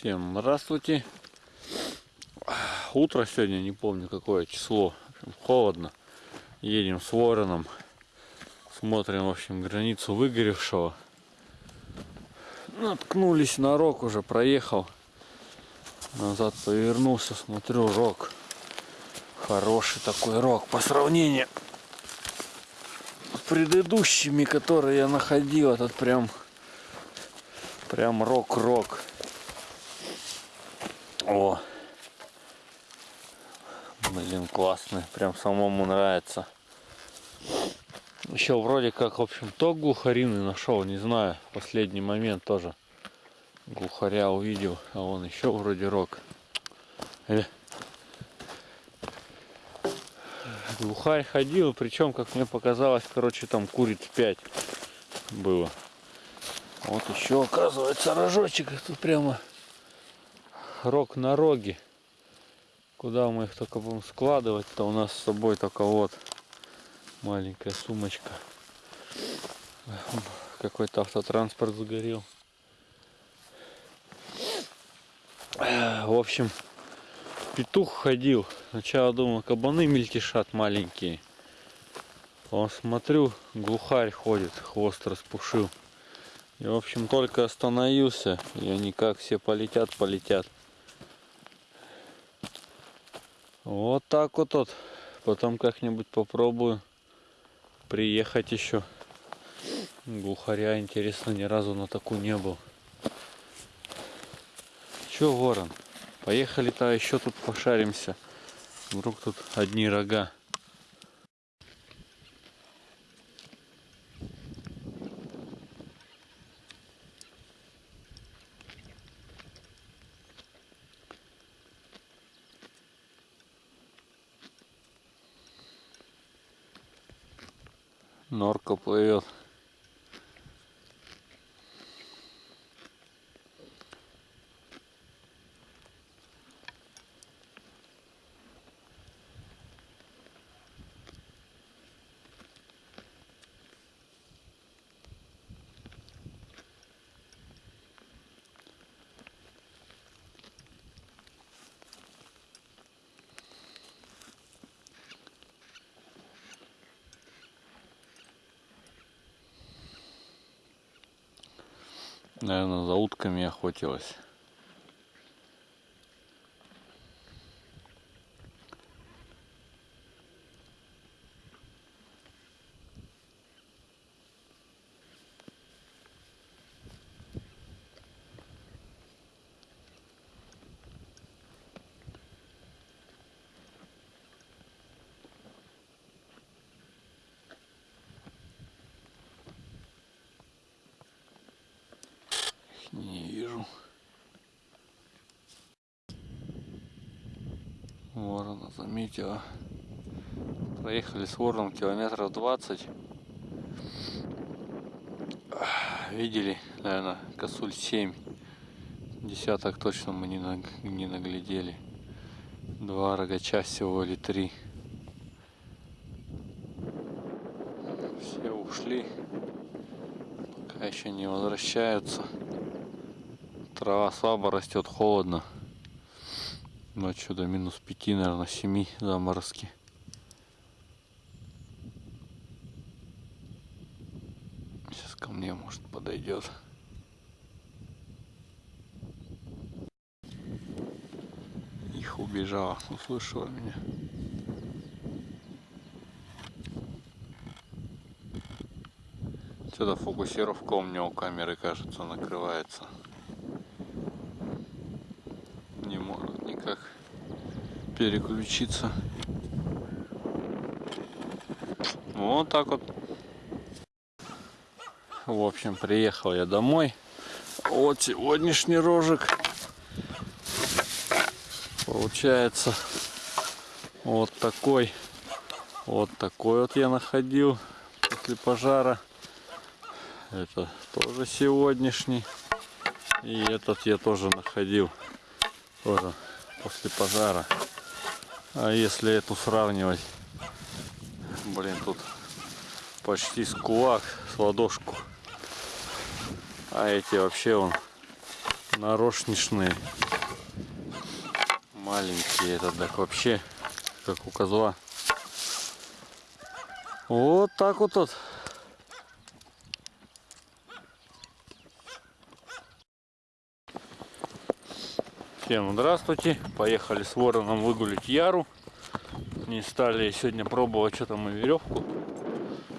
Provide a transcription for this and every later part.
Всем здравствуйте. Утро сегодня, не помню какое число. Холодно. Едем с вороном. Смотрим, в общем, границу выгоревшего. Наткнулись на рог уже, проехал. Назад повернулся, смотрю, рог. Хороший такой рог. По сравнению с предыдущими, которые я находил, этот прям прям рок-рок. О, блин, классный, прям самому нравится. Еще вроде как, в общем, то глухарины нашел, не знаю, в последний момент тоже глухаря увидел, а он еще вроде рок. Э. Глухарь ходил, причем, как мне показалось, короче, там куриц 5 было. Вот еще, оказывается, рожочек тут прямо рог на роге. Куда мы их только будем складывать-то? У нас с собой только вот маленькая сумочка. Какой-то автотранспорт загорел. В общем, петух ходил. Сначала думал, кабаны мельтешат маленькие. Он смотрю, глухарь ходит, хвост распушил. И в общем только остановился, и они как все полетят, полетят. Вот так вот вот. Потом как-нибудь попробую приехать еще. Глухаря, интересно, ни разу на такую не был. Че, ворон? Поехали-то еще тут пошаримся. Вдруг тут одни рога. Наверное, за утками охотилась. Не вижу. Ворона заметила. Проехали с вороном километров 20. Видели, наверное, косуль 7. Десяток точно мы не, не наглядели. Два рогача всего или три. Все ушли. Пока еще не возвращаются. Трава слабо растет, холодно. Ночью до минус 5, наверное, 7 заморозки. Сейчас ко мне, может, подойдет. Их убежала, услышала меня. Что-то фокусировка у меня у камеры, кажется, накрывается. Переключиться. Вот так вот. В общем, приехал я домой. Вот сегодняшний рожек. Получается вот такой. Вот такой вот я находил после пожара. Это тоже сегодняшний. И этот я тоже находил. Тоже после пожара. А если эту сравнивать, блин, тут почти с кулак, с ладошку. А эти вообще он Нарошничные. Маленькие этот так вообще, как у козла. Вот так вот тут. Всем здравствуйте. Поехали с вороном выгулить Яру. Не стали сегодня пробовать, что там и веревку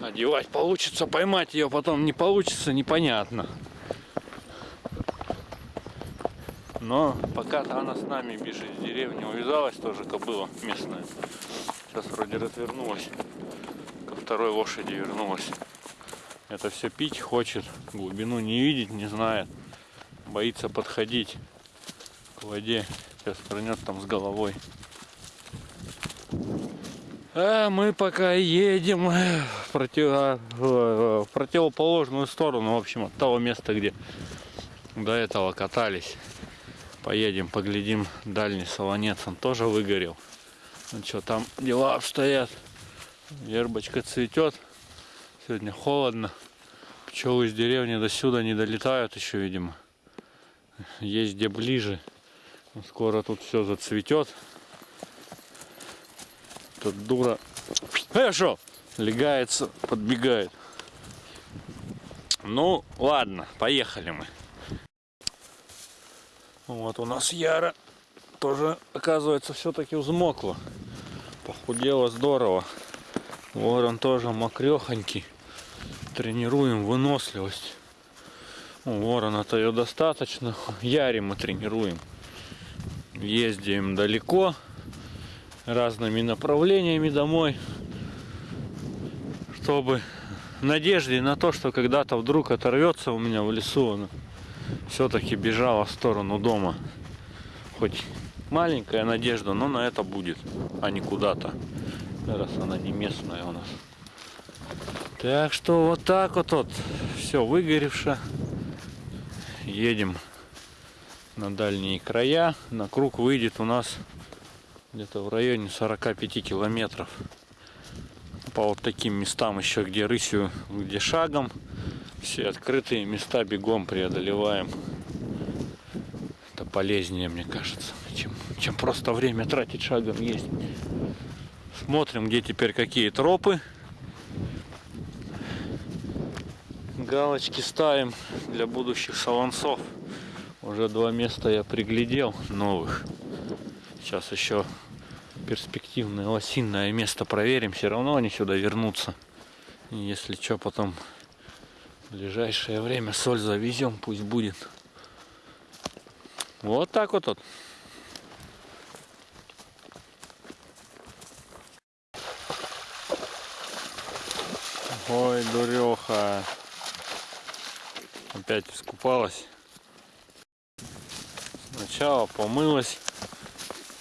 одевать. Получится поймать ее, потом не получится, непонятно. Но пока-то она с нами бежит в деревне, увязалась тоже кобыла местная. Сейчас вроде развернулась. Ко второй лошади вернулась. Это все пить хочет, глубину не видеть, не знает. Боится подходить воде. Сейчас прыгнет там с головой. А мы пока едем в, против... в противоположную сторону, в общем, от того места, где до этого катались. Поедем, поглядим. Дальний солонец, он тоже выгорел. Ну что, там дела обстоят. Вербочка цветет. Сегодня холодно. Пчелы из деревни до сюда не долетают еще, видимо. Есть где ближе. Скоро тут все зацветет. Тут дура. Хорошо. Легается, подбегает. Ну, ладно, поехали мы. Вот у нас Яра тоже, оказывается, все-таки взмокла. Похудела здорово. Ворон тоже мокрехонький. Тренируем выносливость. У ворона-то ее достаточно. Яре мы тренируем ездим далеко разными направлениями домой, чтобы в надежде на то, что когда-то вдруг оторвется у меня в лесу, все-таки бежала в сторону дома. Хоть маленькая надежда, но на это будет, а не куда-то, раз она не местная у нас. Так что вот так вот, вот все выгоревше. Едем на дальние края. На круг выйдет у нас где-то в районе 45 километров. По вот таким местам еще, где рысью, где шагом. Все открытые места бегом преодолеваем. Это полезнее, мне кажется, чем, чем просто время тратить шагом есть. Смотрим, где теперь какие тропы. Галочки ставим для будущих солонцов. Уже два места я приглядел новых. Сейчас еще перспективное лосиное место проверим. Все равно они сюда вернутся. И если что, потом в ближайшее время соль завезем, пусть будет. Вот так вот. вот. Ой, дуреха. Опять искупалась. Сначала помылась,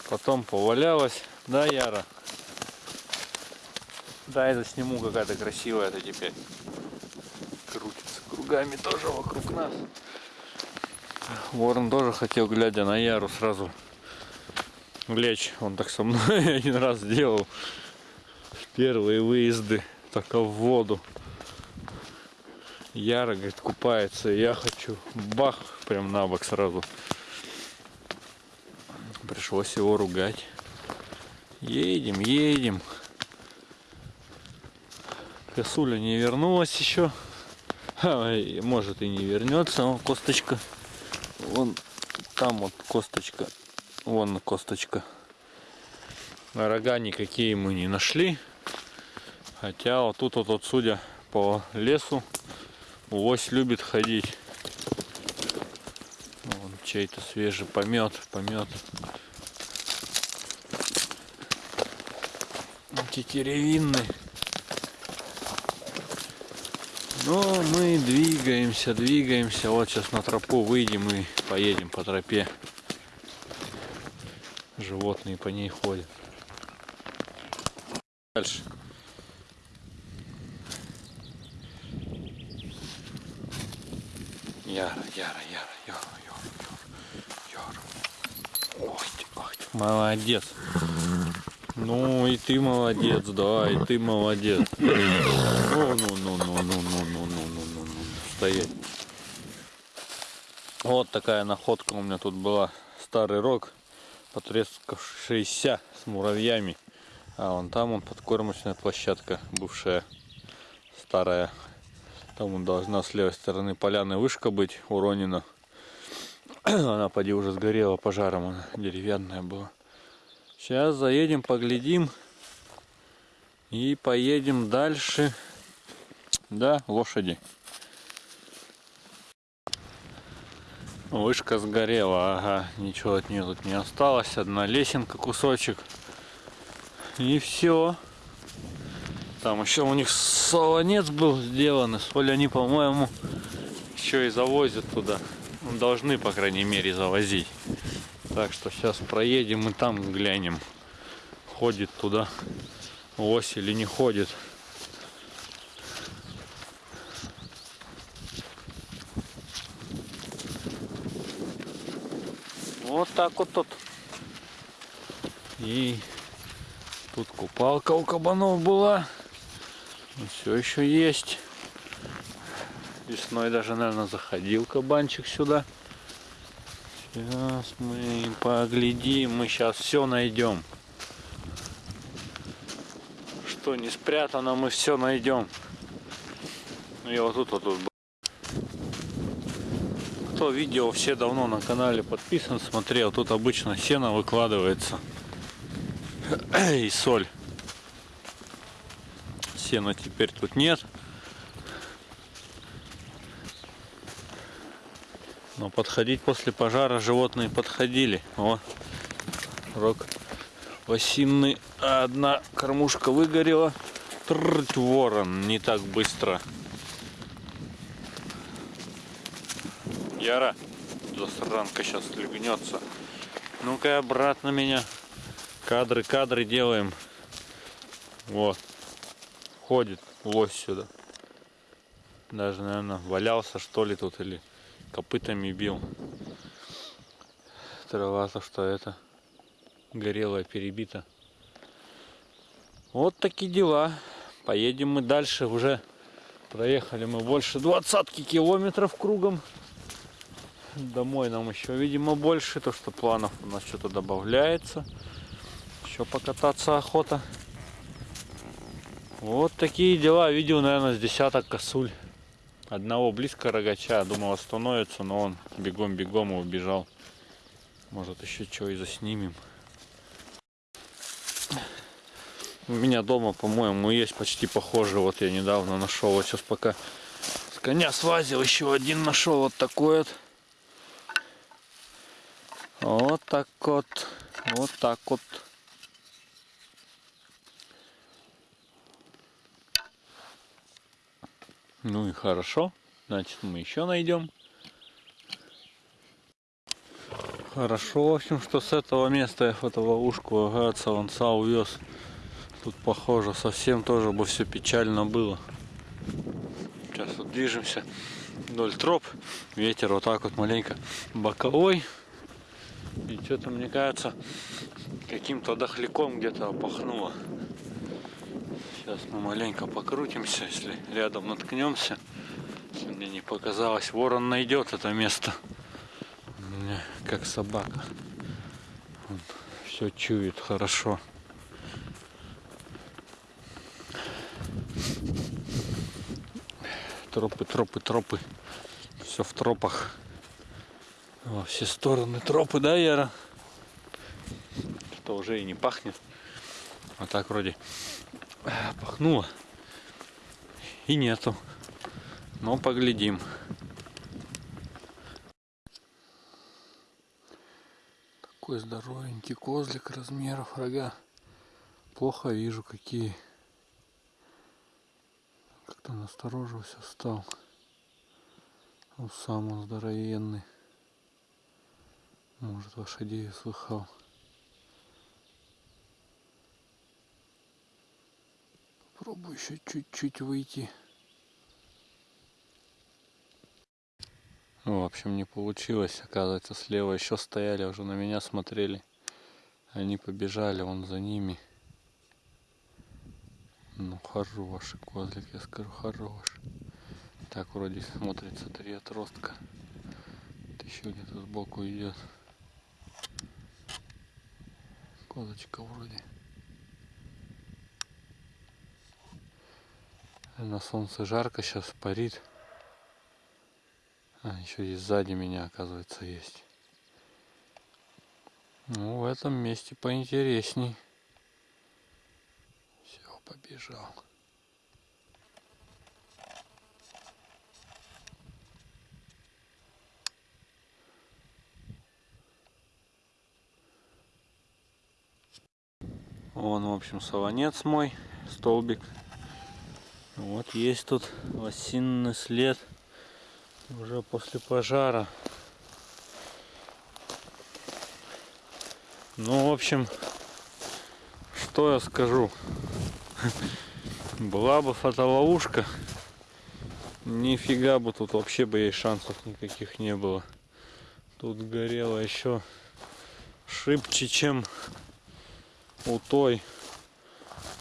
потом повалялась. Да, Яра? Да, это сниму какая-то красивая это теперь. Крутится кругами тоже вокруг нас. Ворон тоже хотел, глядя на Яру, сразу лечь. Он так со мной один раз сделал. Первые выезды только в воду. Яра, говорит, купается. Я хочу. Бах, прям на бок сразу. Пришлось его ругать. Едем, едем. Косуля не вернулась еще. Может и не вернется. Вон косточка. Вон там вот косточка. Вон косточка. Рога никакие мы не нашли. Хотя вот тут вот, вот судя по лесу, лось любит ходить. Вон чей-то свежий помет, помет. Тетеревинный. Но мы двигаемся, двигаемся. Вот сейчас на тропу выйдем и поедем по тропе. Животные по ней ходят. Дальше. Яра, Яра, Яра, Яра, Яра, Яра. Ой ой. Молодец. Ну и ты молодец, да, и ты молодец. Ну, ну, ну, ну, ну, ну, ну, ну, ну, ну, ну, стоять. Вот такая находка у меня тут была. Старый рог, потрескавшийся с муравьями. А вон там он подкормочная площадка, бывшая старая. Там должна с левой стороны поляны вышка быть уронена. Она поди уже сгорела пожаром, она деревянная была. Сейчас заедем, поглядим. И поедем дальше. Да, лошади. Вышка сгорела, ага, ничего от нее тут не осталось. Одна лесенка, кусочек. И все. Там еще у них солонец был сделан. Соль они, по-моему, еще и завозят туда. Ну, должны, по крайней мере, завозить. Так что сейчас проедем и там глянем. Ходит туда ось или не ходит. Вот так вот тут. И тут купалка у кабанов была. Все еще есть. Весной даже, наверное, заходил кабанчик сюда. Сейчас мы поглядим, мы сейчас все найдем. Что не спрятано, мы все найдем. Ну, и вот тут вот тут кто видео все давно на канале подписан, смотрел, тут обычно сено выкладывается и соль. Сена теперь тут нет. Но подходить после пожара животные подходили. О, рог осинный. Одна кормушка выгорела. Трррт, ворон, не так быстро. Яра, засранка сейчас легнется. Ну-ка обратно меня. Кадры, кадры делаем. Вот. Ходит лось сюда. Даже, наверное, валялся что ли тут или копытами бил. Трава-то что это горелая, перебита. Вот такие дела. Поедем мы дальше. Уже проехали мы больше двадцатки километров кругом. Домой нам еще, видимо, больше, то что планов у нас что-то добавляется. Еще покататься охота. Вот такие дела. Видел, наверное, с десяток косуль. Одного близко рогача. Думал остановится, но он бегом-бегом и убежал. Может еще что и заснимем. У меня дома, по-моему, есть почти похожий. Вот я недавно нашел. Вот сейчас пока с коня свазил, еще один нашел. Вот такой вот. Вот так вот. Вот так вот. Ну и хорошо. Значит, мы еще найдем. Хорошо, в общем, что с этого места я фотоловушку ага, Саланца увез. Тут похоже, совсем тоже бы все печально было. Сейчас вот движемся вдоль троп. Ветер вот так вот маленько боковой. И что-то, мне кажется, каким-то дохляком где-то опахнуло. Сейчас мы маленько покрутимся, если рядом наткнемся. Если мне не показалось, ворон найдет это место. Мне как собака. Он все чует хорошо. Тропы, тропы, тропы. Все в тропах. Во все стороны тропы, да, Яра? Что уже и не пахнет. А так вроде пахнуло. И нету. Но поглядим. Такой здоровенький козлик размеров рога. Плохо вижу какие. Как-то насторожился стал. Ну, сам здоровенный. Может лошадей слыхал. Попробую еще чуть-чуть выйти. Ну, в общем, не получилось. Оказывается, слева еще стояли, уже на меня смотрели. Они побежали, он за ними. Ну, хороший козлик, я скажу, хороший. Так вроде смотрится три отростка. еще где-то сбоку идет. Козочка вроде. На солнце жарко сейчас парит. А, еще и сзади меня, оказывается, есть. Ну, в этом месте поинтересней. Все, побежал. Вон, в общем, солонец мой, столбик. Вот есть тут осинный след уже после пожара. Ну, в общем, что я скажу. Была бы фотоловушка, нифига бы тут вообще бы ей шансов никаких не было. Тут горело еще шибче, чем у той.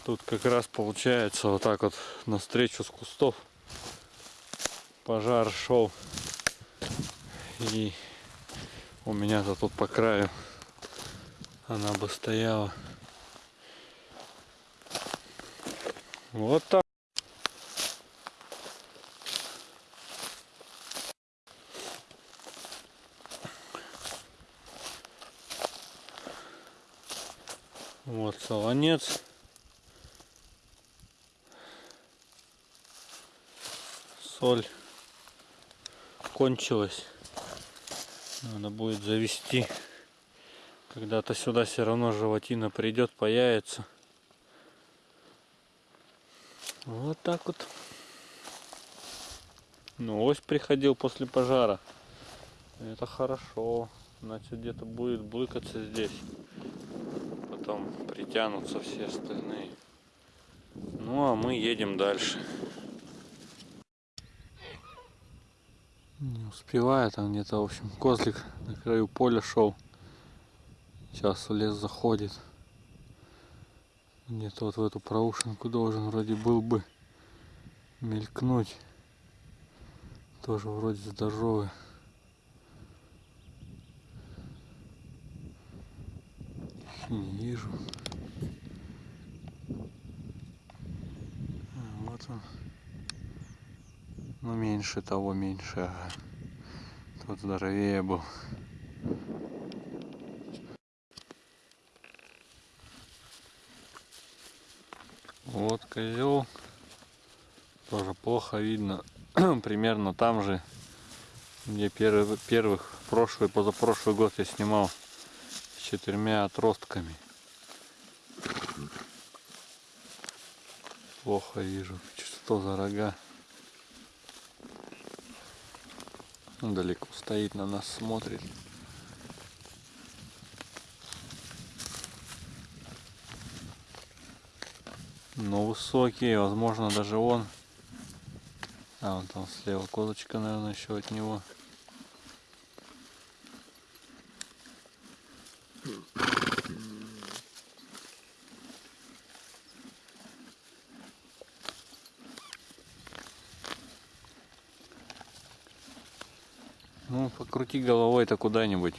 Тут как раз получается вот так вот навстречу с кустов пожар шел. И у меня-то тут по краю она бы стояла. Вот так. Вот солонец. Соль кончилась. Надо будет завести. Когда-то сюда все равно животина придет, появится. Вот так вот. Ну, ось приходил после пожара. Это хорошо. Значит, где-то будет блыкаться здесь потом притянутся все остальные. Ну а мы едем дальше. Не успеваю, там где-то, в общем, козлик на краю поля шел. Сейчас в лес заходит. Где-то вот в эту проушинку должен вроде был бы мелькнуть. Тоже вроде здоровый. не вижу. А, вот он. Ну меньше того, меньше. Тот здоровее был. Вот козел. Тоже плохо видно. Примерно там же, где первый, первых прошлый, позапрошлый год я снимал четырьмя отростками. Плохо вижу, что за рога. Он далеко стоит, на нас смотрит. Но высокий, возможно даже он. А, вон там слева козочка, наверное, еще от него. Ну, покрути головой-то куда-нибудь.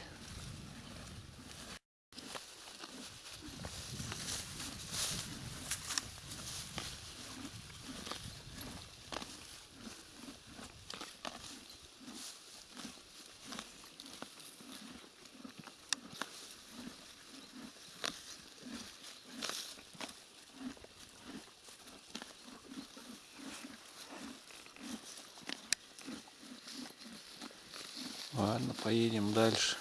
Ладно, поедем дальше.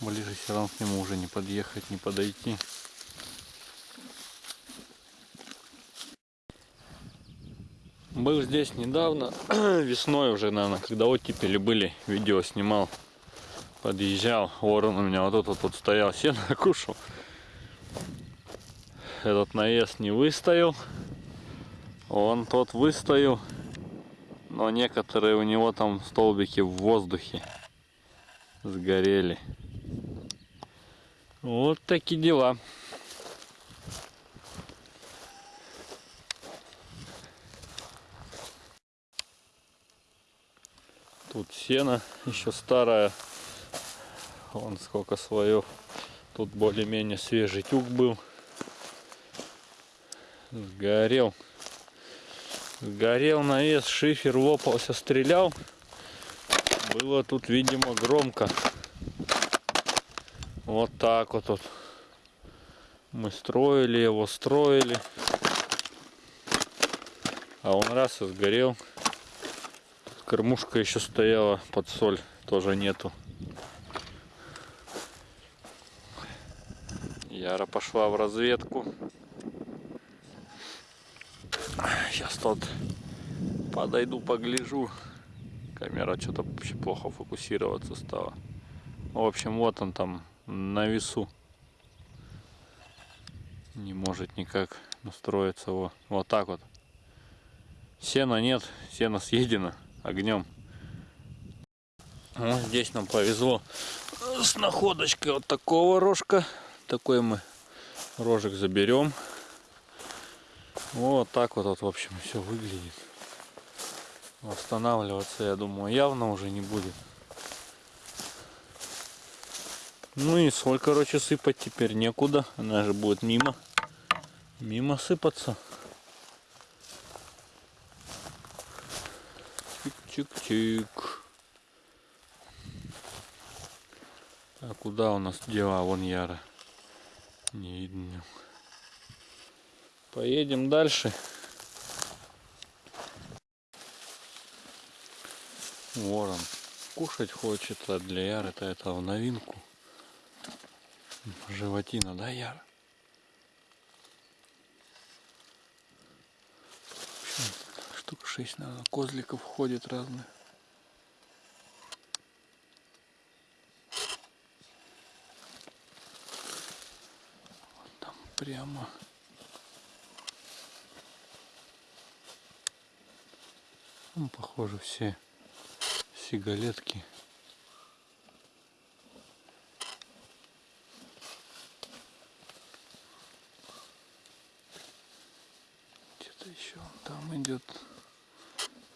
Ближе все равно к нему уже не подъехать, не подойти. Был здесь недавно, весной уже, наверное, когда оттепели были, видео снимал. Подъезжал, ворон у меня вот тут вот стоял, сено кушал. Этот наезд не выстоял. Он тот выстоял но некоторые у него там столбики в воздухе сгорели. Вот такие дела. Тут сено еще старое. Вон сколько слоев. Тут более-менее свежий тюк был. Сгорел. Сгорел навес, шифер лопался, стрелял. Было тут, видимо, громко. Вот так вот тут. Мы строили его, строили. А он раз и сгорел. Кормушка еще стояла под соль, тоже нету. Яра пошла в разведку. Сейчас тут подойду, погляжу. Камера что-то вообще плохо фокусироваться стала. В общем, вот он там на весу. Не может никак настроиться. Вот, вот так вот. Сена нет, сено съедено огнем. Вот здесь нам повезло с находочкой вот такого рожка. Такой мы рожек заберем. Вот так вот, вот в общем, все выглядит. Восстанавливаться, я думаю, явно уже не будет. Ну и соль, короче, сыпать теперь некуда. Она же будет мимо. Мимо сыпаться. Чик-чик-чик. А куда у нас дела? Вон Яра. Не видно. Поедем дальше. Ворон кушать хочет, а для Яры это это в новинку. Животина, да, общем, штук 6, наверное, козликов ходит разных. Там прямо. Ну, похоже, все сигалетки. Где-то еще там идет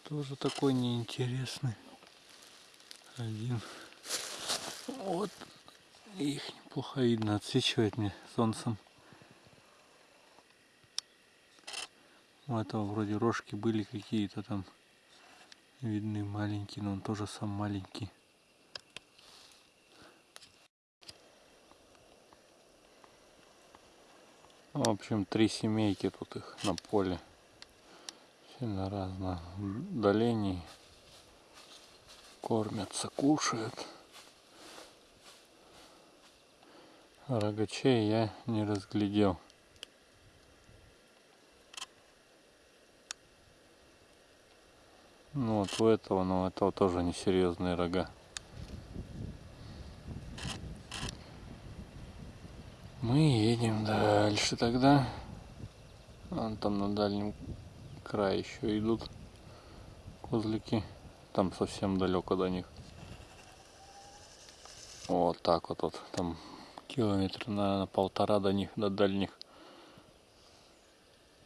тоже такой неинтересный один. Вот их неплохо видно, отсвечивает мне солнцем. У этого вроде рожки были какие-то там видны маленький, но он тоже сам маленький. В общем, три семейки тут их на поле. Все на разном удалении. Кормятся, кушают. Рогачей я не разглядел. Ну вот у этого, но у этого тоже несерьезные рога. Мы едем дальше тогда. Вон там на дальнем крае еще идут козлики. Там совсем далеко до них. Вот так вот, вот там километр на полтора до них, до дальних.